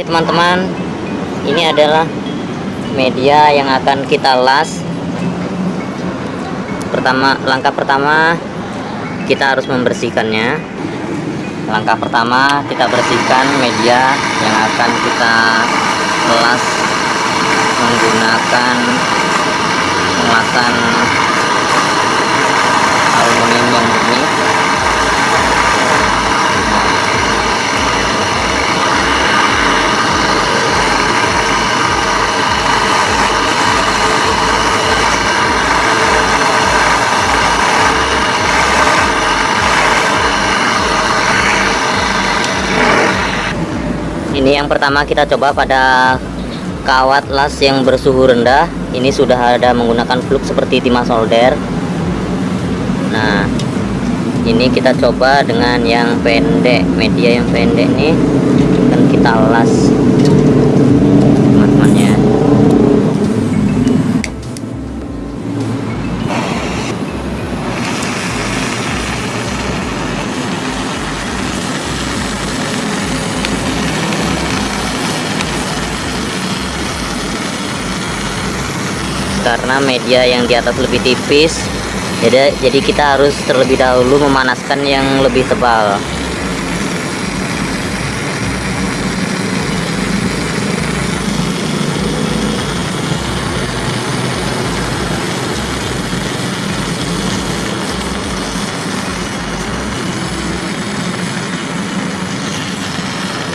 Oke teman-teman, ini adalah media yang akan kita las. Pertama, langkah pertama kita harus membersihkannya. Langkah pertama kita bersihkan media yang akan kita las menggunakan pengelasan aluminium yang murni. Ini yang pertama kita coba pada kawat las yang bersuhu rendah. Ini sudah ada menggunakan fluk seperti timah solder. Nah ini kita coba dengan yang pendek media yang pendek nih. Dan kita las teman-teman ya karena media yang di atas lebih tipis. Jadi jadi kita harus terlebih dahulu memanaskan yang lebih tebal.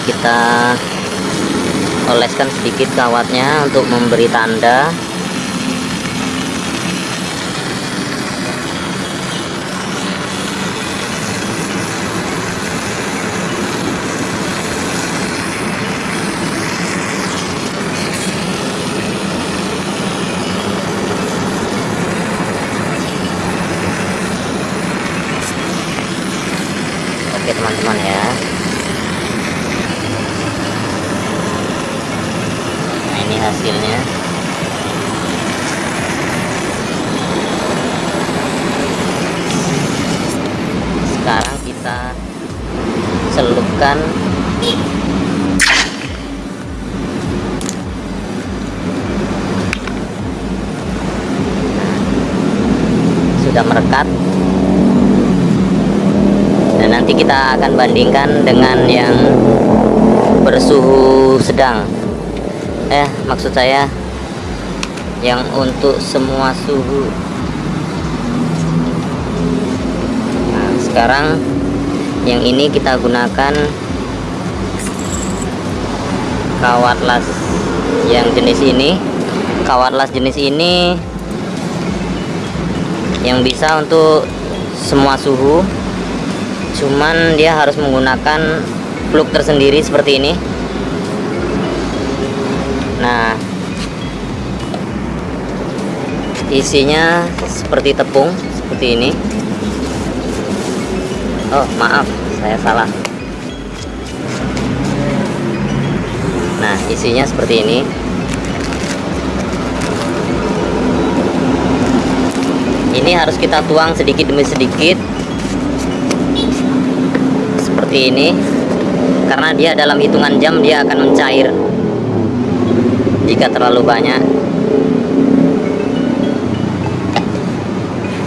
Kita oleskan sedikit kawatnya untuk memberi tanda oke teman-teman ya. Nah ini hasilnya. Sekarang kita celupkan sudah merekat dan kita akan bandingkan dengan yang bersuhu sedang. Eh maksud saya yang untuk semua suhu. Nah sekarang yang ini kita gunakan kawat las yang jenis ini. Kawat las jenis ini yang bisa untuk semua suhu cuman dia harus menggunakan plug tersendiri seperti ini. Nah isinya seperti tepung seperti ini. Oh maaf saya salah. Nah isinya seperti ini. Ini harus kita tuang sedikit demi sedikit seperti ini karena dia dalam hitungan jam dia akan mencair. Jika terlalu banyak.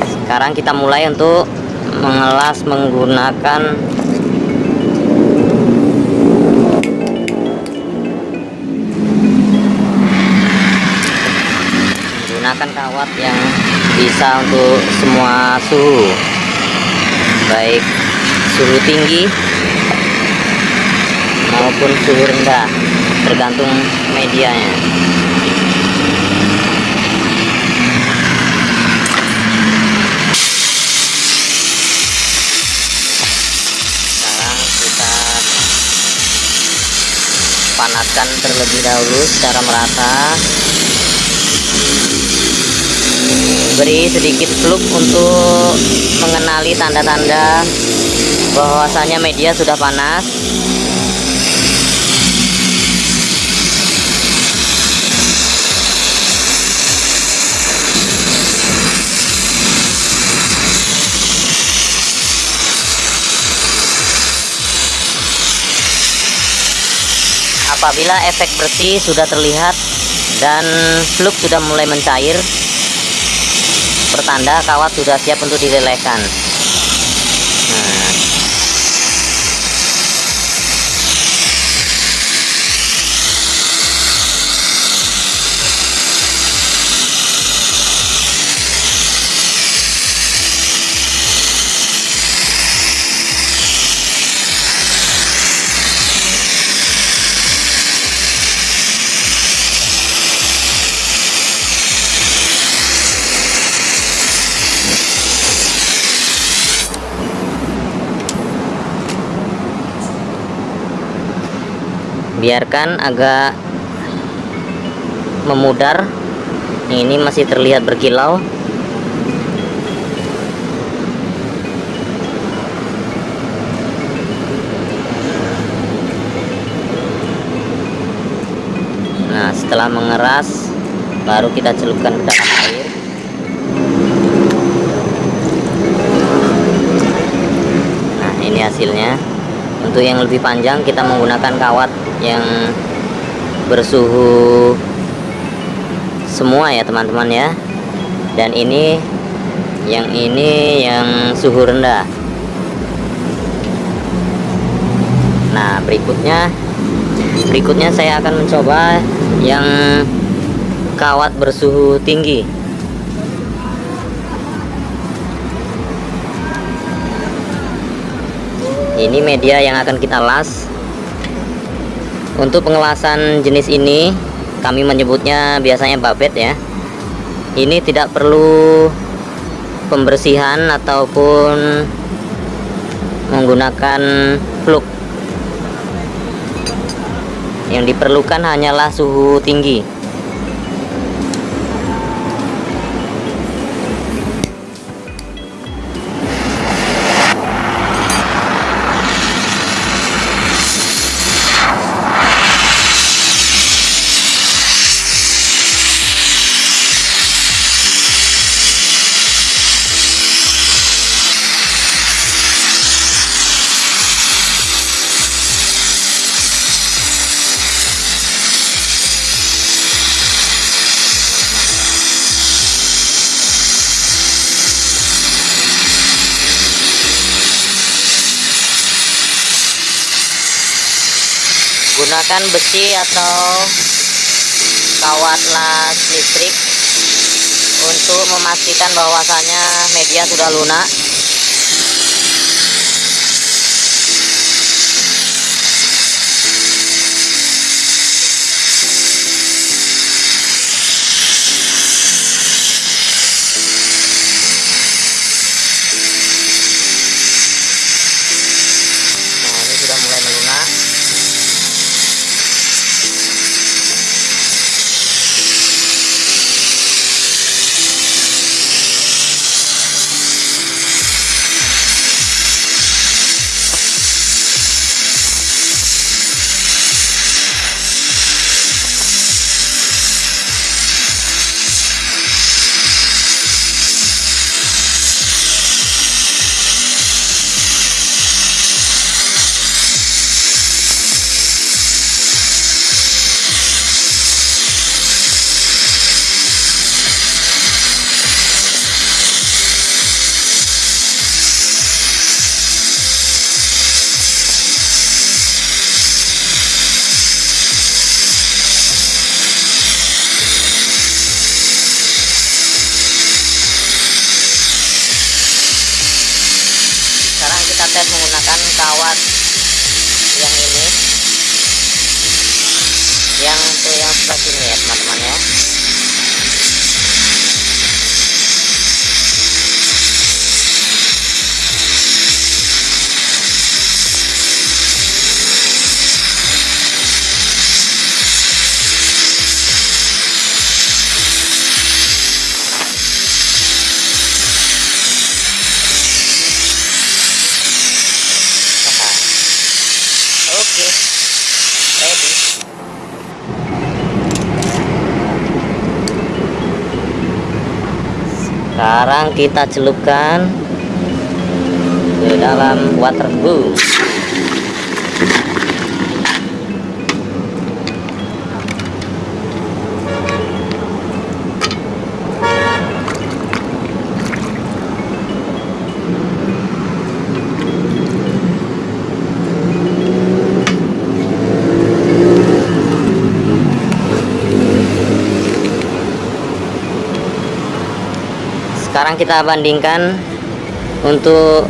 Sekarang kita mulai untuk mengelas menggunakan menggunakan kawat yang bisa untuk semua suhu. Baik suhu tinggi maupun suhu rendah tergantung medianya. Sekarang kita panaskan terlebih dahulu secara merata beri sedikit fluk untuk mengenali tanda-tanda bahwasanya media sudah panas. Apabila efek bersih sudah terlihat dan fluk sudah mulai mencair pertanda kawat sudah siap untuk dilelehkan nah biarkan agak memudar. Ini masih terlihat berkilau. Nah setelah mengeras baru kita celupkan ke dalam air. Nah ini hasilnya untuk yang lebih panjang kita menggunakan kawat yang bersuhu semua ya teman-teman ya. Dan ini yang ini yang suhu rendah. Nah berikutnya berikutnya saya akan mencoba yang kawat bersuhu tinggi ini media yang akan kita las. Untuk pengelasan jenis ini kami menyebutnya biasanya babet ya. Ini tidak perlu pembersihan ataupun menggunakan fluk yang diperlukan hanyalah suhu tinggi gunakan besi atau kawat las listrik untuk memastikan bahwasanya media sudah lunak sini ya teman-teman ya sekarang kita celupkan ke dalam water boom kita bandingkan untuk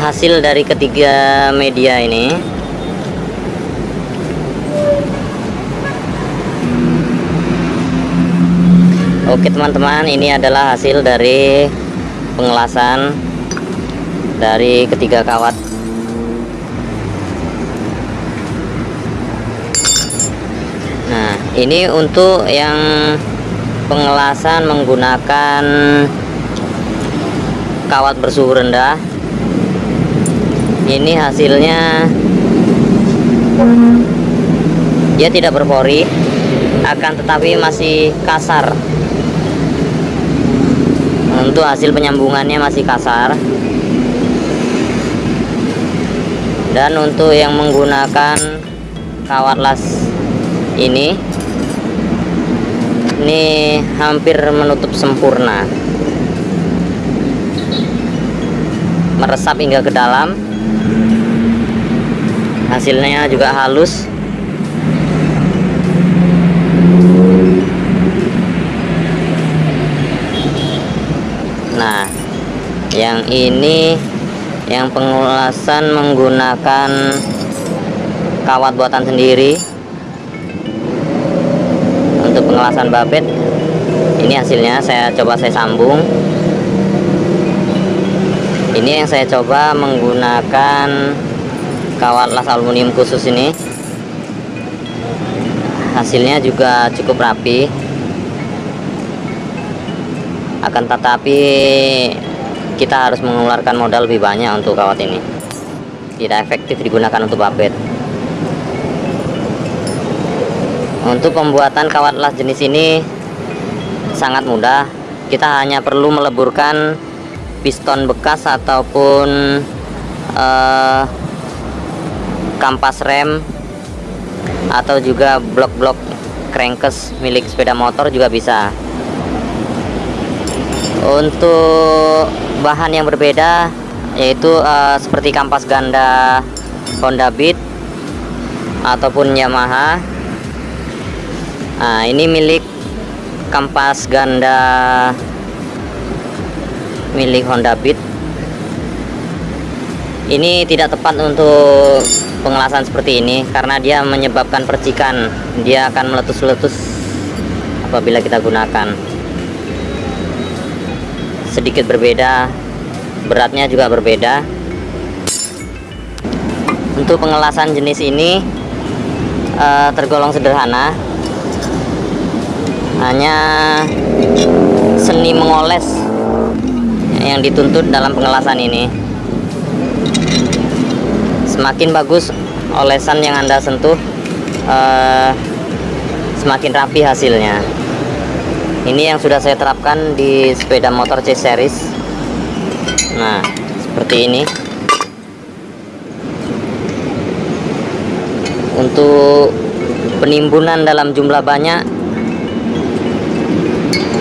hasil dari ketiga media ini. Oke teman-teman ini adalah hasil dari pengelasan dari ketiga kawat. Nah ini untuk yang pengelasan menggunakan kawat bersuhu rendah. Ini hasilnya dia tidak berpori akan tetapi masih kasar. Untuk hasil penyambungannya masih kasar. Dan untuk yang menggunakan kawat las ini ini hampir menutup sempurna. Meresap hingga ke dalam. Hasilnya juga halus. Nah yang ini yang pengulasan menggunakan kawat buatan sendiri pengelasan babet. Ini hasilnya saya coba saya sambung. Ini yang saya coba menggunakan kawat las aluminium khusus ini. Hasilnya juga cukup rapi. Akan tetapi kita harus mengeluarkan modal lebih banyak untuk kawat ini. Tidak efektif digunakan untuk babet untuk pembuatan kawat las jenis ini sangat mudah. Kita hanya perlu meleburkan piston bekas ataupun uh, kampas rem atau juga blok-blok crankcase milik sepeda motor juga bisa. Untuk bahan yang berbeda yaitu uh, seperti kampas ganda Honda Beat ataupun Yamaha nah ini milik kampas ganda. Milik Honda Beat. Ini tidak tepat untuk pengelasan seperti ini karena dia menyebabkan percikan. Dia akan meletus-letus apabila kita gunakan. Sedikit berbeda beratnya juga berbeda. Untuk pengelasan jenis ini uh, tergolong sederhana hanya seni mengoles yang dituntut dalam pengelasan ini. Semakin bagus olesan yang anda sentuh uh, semakin rapi hasilnya. Ini yang sudah saya terapkan di sepeda motor C series. Nah seperti ini. Untuk penimbunan dalam jumlah banyak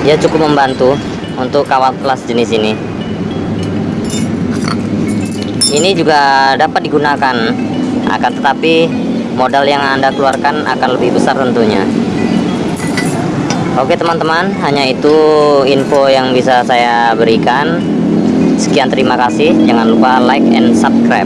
dia cukup membantu untuk kawat kelas jenis ini. Ini juga dapat digunakan akan tetapi modal yang anda keluarkan akan lebih besar tentunya. Oke teman-teman hanya itu info yang bisa saya berikan. Sekian terima kasih. Jangan lupa like and subscribe